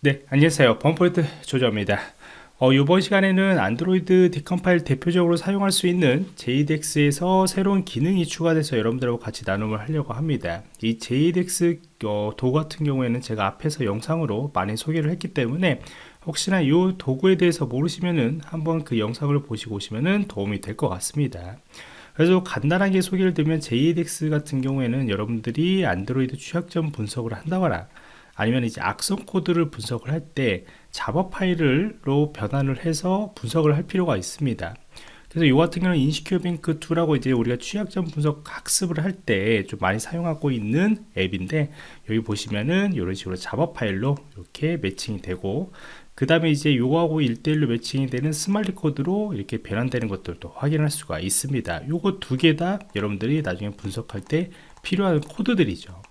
네 안녕하세요. 범포인트 조조입니다. 어, 이번 시간에는 안드로이드 디컴파일 대표적으로 사용할 수 있는 JDX에서 새로운 기능이 추가돼서 여러분들하고 같이 나눔을 하려고 합니다. 이 JDX 어, 도구 같은 경우에는 제가 앞에서 영상으로 많이 소개를 했기 때문에 혹시나 이 도구에 대해서 모르시면은 한번 그 영상을 보시고 오시면은 도움이 될 것 같습니다. 그래서 간단하게 소개를 드리면 JDX 같은 경우에는 여러분들이 안드로이드 취약점 분석을 한다거나 아니면 이제 악성 코드를 분석을 할 때 Java 파일로 변환을 해서 분석을 할 필요가 있습니다. 그래서 이 같은 경우는 InsecureBank 2라고 이제 우리가 취약점 분석 학습을 할 때 좀 많이 사용하고 있는 앱인데 여기 보시면은 이런 식으로 Java 파일로 이렇게 매칭이 되고 그 다음에 이제 요거하고 1대1로 매칭이 되는 Smali 코드로 이렇게 변환되는 것들도 확인할 수가 있습니다. 요거 두 개 다 여러분들이 나중에 분석할 때 필요한 코드들이죠.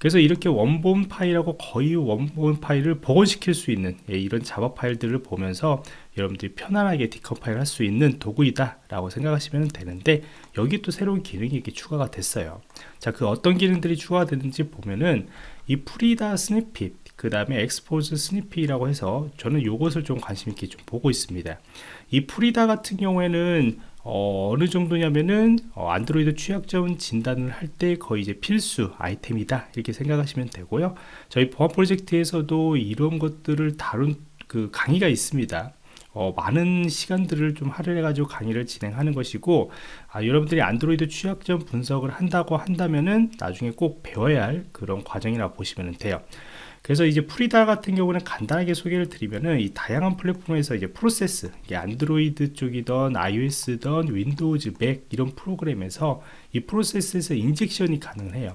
그래서 이렇게 원본 파일하고 거의 원본 파일을 복원시킬 수 있는 예, 이런 Java 파일들을 보면서 여러분들이 편안하게 decompile 할 수 있는 도구이다 라고 생각하시면 되는데 여기 또 새로운 기능이 이렇게 추가가 됐어요. 자 그 어떤 기능들이 추가되는지 보면은 이 Frida snippet 그 다음에 Xposed snippet이라고 해서 저는 이것을 좀 관심 있게 좀 보고 있습니다. 이 Frida 같은 경우에는 어, 느 정도냐면은 어, 안드로이드 취약점 진단을 할 때 거의 이제 필수 아이템이다. 이렇게 생각하시면 되고요. 저희 보안 프로젝트에서도 이런 것들을 다룬 그 강의가 있습니다. 어, 많은 시간들을 좀 할애해 가지고 강의를 진행하는 것이고 아, 여러분들이 안드로이드 취약점 분석을 한다고 한다면은 나중에 꼭 배워야 할 그런 과정이라 보시면 돼요 그래서 이제 Frida 같은 경우는 간단하게 소개를 드리면은 이 다양한 플랫폼에서 이제 프로세스 안드로이드 쪽이던 iOS든 Windows Mac 이런 프로그램에서 이 프로세스에서 injection이 가능해요.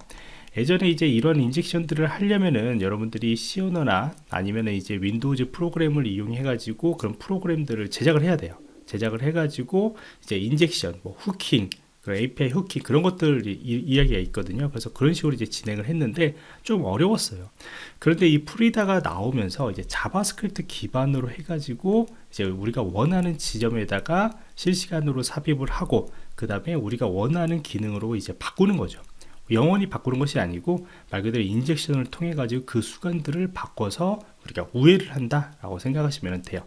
예전에 이제 이런 injection들을 하려면은 여러분들이 시오너나 아니면 이제 Windows 프로그램을 이용해 가지고 그런 프로그램들을 제작을 해야 돼요. 제작을 해 가지고 이제 injection 뭐 hooking 그 API hooking 그런 것들 이, 이야기가 있거든요. 그래서 그런 식으로 이제 진행을 했는데 좀 어려웠어요. 그런데 이 Frida가 나오면서 이제 JavaScript 기반으로 해가지고 이제 우리가 원하는 지점에다가 실시간으로 삽입을 하고 그 다음에 우리가 원하는 기능으로 이제 바꾸는 거죠. 영원히 바꾸는 것이 아니고 말 그대로 injection을 통해 가지고 그 수간들을 바꿔서 우리가 우회를 한다 라고 생각하시면 돼요.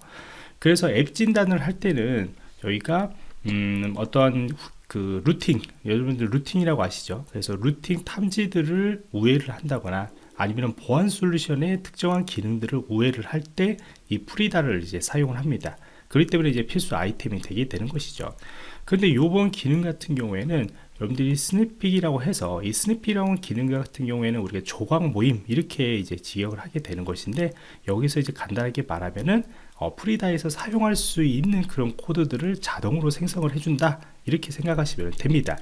그래서 앱 진단을 할 때는 저희가 음, 어떠한 그 rooting 여러분들 rooting이라고 아시죠? 그래서 rooting 탐지들을 우회를 한다거나 아니면 보안 솔루션의 특정한 기능들을 우회를 할 때 이 Frida를 이제 사용을 합니다. 그렇기 때문에 이제 필수 아이템이 되게 되는 것이죠. 그런데 요번 기능 같은 경우에는 여러분들이 snippet이라고 해서 이 snippet이라는 기능 같은 경우에는 우리가 조각 모임 이렇게 이제 직역을 하게 되는 것인데 여기서 이제 간단하게 말하면은 어, Frida에서 사용할 수 있는 그런 코드들을 자동으로 생성을 해준다. 이렇게 생각하시면 됩니다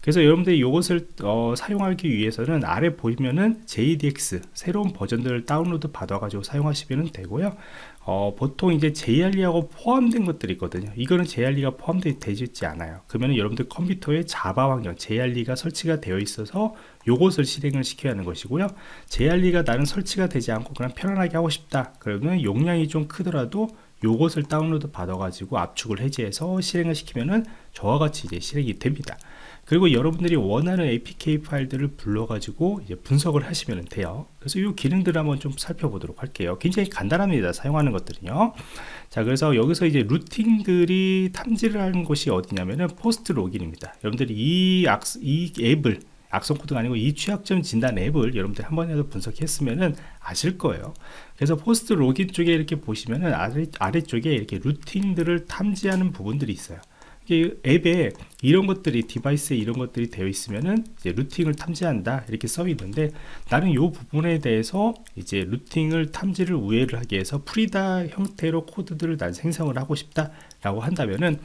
그래서 여러분들이 이것을 어, 사용하기 위해서는 아래 보시면은 JADX 새로운 버전들을 다운로드 받아 가지고 사용하시면 되고요. 어, 보통 이제 JRE하고 포함된 것들이 있거든요. 이거는 JRE가 포함되어 있지 않아요. 그러면 여러분들 컴퓨터에 자바 환경 JRE가 설치가 되어 있어서 요것을 실행을 시켜야 하는 것이고요. JRE가 나는 설치가 되지 않고 그냥 편안하게 하고 싶다. 그러면 용량이 좀 크더라도 요것을 다운로드 받아 가지고 압축을 해제해서 실행을 시키면은 저와 같이 이제 실행이 됩니다 그리고 여러분들이 원하는 APK 파일들을 불러가지고 이제 분석을 하시면 돼요. 그래서 이 기능들을 한번 좀 살펴보도록 할게요. 굉장히 간단합니다. 사용하는 것들은요. 자, 그래서 여기서 이제 rooting들이 탐지를 하는 곳이 어디냐면은 PostLogin입니다. 여러분들이 이, 악, 이 앱을 악성 코드가 아니고 이 취약점 진단 앱을 여러분들 한 번이라도 분석했으면은 아실 거예요. 그래서 PostLogin 쪽에 이렇게 보시면은 아래, 아래쪽에 이렇게 rooting들을 탐지하는 부분들이 있어요. 앱에 이런 것들이 device에 이런 것들이 되어 있으면은 이제 rooting을 탐지한다 이렇게 써 있는데 나는 이 부분에 대해서 이제 rooting을 탐지를 우회를 하기 위해서 Frida 형태로 코드들을 난 생성을 하고 싶다 라고 한다면은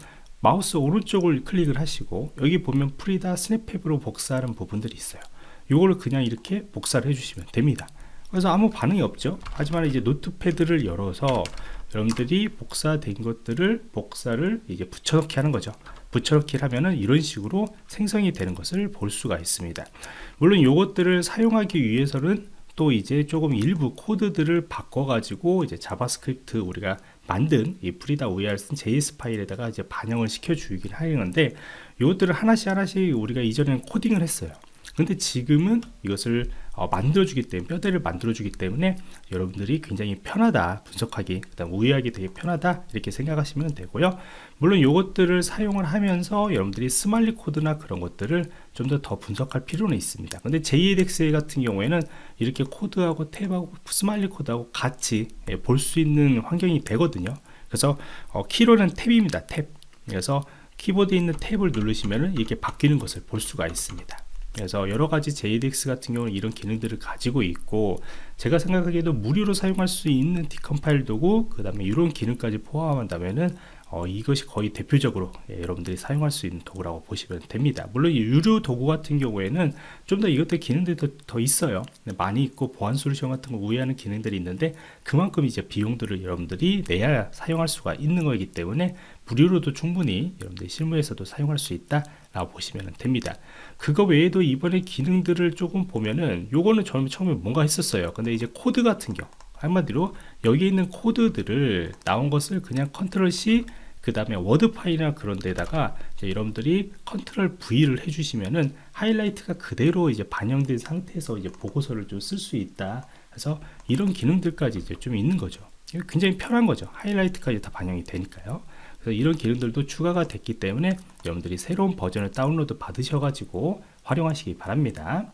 마우스 오른쪽을 클릭을 하시고 여기 보면 Frida snippet으로 복사하는 부분들이 있어요. 이거를 그냥 이렇게 복사를 해주시면 됩니다. 그래서 아무 반응이 없죠. 하지만 이제 Notepad를 열어서 여러분들이 복사된 것들을 복사를 이제 붙여넣기 하는 거죠. 붙여넣기 하면은 이런 식으로 생성이 되는 것을 볼 수가 있습니다. 물론 이것들을 사용하기 위해서는 또 이제 조금 일부 코드들을 바꿔 가지고 이제 JavaScript 우리가 만든 이 프리다 OER 쓴 JS 파일에다가 이제 반영을 시켜 주긴 하는데 이것들을 하나씩 하나씩 우리가 이전에는 코딩을 했어요. 근데 지금은 이것을 어, 만들어주기 때문에 뼈대를 만들어주기 때문에 여러분들이 굉장히 편하다 분석하기 그다음 우회하기 되게 편하다 이렇게 생각하시면 되고요. 물론 이것들을 사용을 하면서 여러분들이 스말리 코드나 그런 것들을 좀 더더 분석할 필요는 있습니다. 근데 JEDX 같은 경우에는 이렇게 코드하고 탭하고 Smali 코드하고 같이 예, 볼수 있는 환경이 되거든요. 그래서 어, 키로는 탭입니다 탭. 그래서 키보드에 있는 탭을 누르시면 이렇게 바뀌는 것을 볼 수가 있습니다 그래서 여러 가지 JADX 같은 경우는 이런 기능들을 가지고 있고 제가 생각하기에도 무료로 사용할 수 있는 decompile 도구 그 다음에 이런 기능까지 포함한다면은 어, 이것이 거의 대표적으로 예, 여러분들이 사용할 수 있는 도구라고 보시면 됩니다. 물론 이 유료 도구 같은 경우에는 좀 더 이것들 기능들이 더, 더 있어요. 많이 있고 보안 솔루션 같은 거 우회하는 기능들이 있는데 그만큼 이제 비용들을 여러분들이 내야 사용할 수가 있는 거기 때문에 무료로도 충분히 여러분들이 실무에서도 사용할 수 있다 라고 보시면 됩니다. 그거 외에도 이번에 기능들을 조금 보면은 요거는 저는 처음에 뭔가 했었어요. 근데 이제 코드 같은 경우 한마디로 여기 있는 코드들을 나온 것을 그냥 컨트롤 C 그 다음에 워드 파일이나 그런 데다가 여러분들이 Ctrl V를 해주시면은 하이라이트가 그대로 이제 반영된 상태에서 이제 보고서를 좀 쓸 수 있다. 그래서 이런 기능들까지 이제 좀 있는 거죠. 굉장히 편한 거죠. 하이라이트까지 다 반영이 되니까요 그래서 이런 기능들도 추가가 됐기 때문에 여러분들이 새로운 버전을 다운로드 받으셔 가지고 활용하시기 바랍니다